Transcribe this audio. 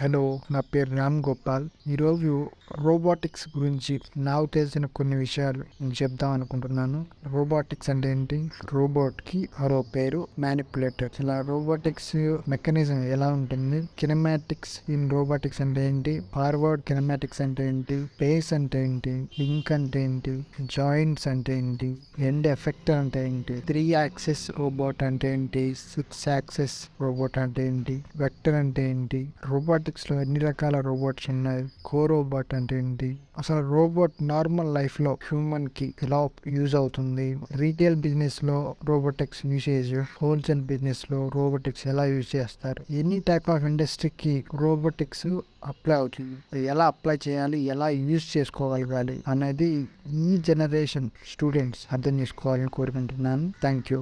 Hello నా పేరు రామ్ గోపాల్ ఈరోజు రోబోటిక్స్ గురించి నాకు తెలిసిన కొన్ని విషయాలు నేను చెప్దాం అనుకుంటున్నాను రోబోటిక్స్ అంటే ఏంటి రోబోట్కి మరో పేరు మ్యానిపులేటర్ ఇలా రోబోటిక్స్ మెకానిజం ఎలా ఉంటుంది కినమాటిక్స్ ఇన్ రోబోటిక్స్ అంటే ఏంటి ఫార్వర్డ్ కినమాటిక్స్ అంటే ఏంటి పేస్ అంటే ఏంటి లింక్ అంటే ఏంటి జాయింట్స్ అంటే ఏంటి ఎండ్ ఎఫెక్టర్ అంటే ఏంటి త్రీ యాక్సెస్ రోబోట్ అంటే ఏంటి సిక్స్ యాక్సెస్ రోబోట్ అంటే ఏంటి వెక్టర్ అంటే ఏంటి రోబోట్ రోబోటిక్స్లో ఎన్ని రకాల రోబోట్స్ ఉన్నాయి? కో రోబోట్ అంటే ఏంటి? అసలు రోబోట్ నార్మల్ లైఫ్లో హ్యూమన్కి ఎలా యూజ్ అవుతుంది? రీటైల్ బిజినెస్లో రోబోటిక్స్ యూసేజ్ హోల్సేల్ బిజినెస్లో రోబోటిక్స్ ఎలా యూజ్ చేస్తారు? ఎన్ని టైప్ ఆఫ్ ఇండస్ట్రీకి రోబోటిక్స్ అప్లై అవుతుంది? ఎలా అప్లై చేయాలి? ఎలా యూజ్ చేసుకోగలగాలి? అనేది ఈ జనరేషన్ స్టూడెంట్స్ అర్థం చేసుకోవాలని కోరుకుంటున్నాను. Thank you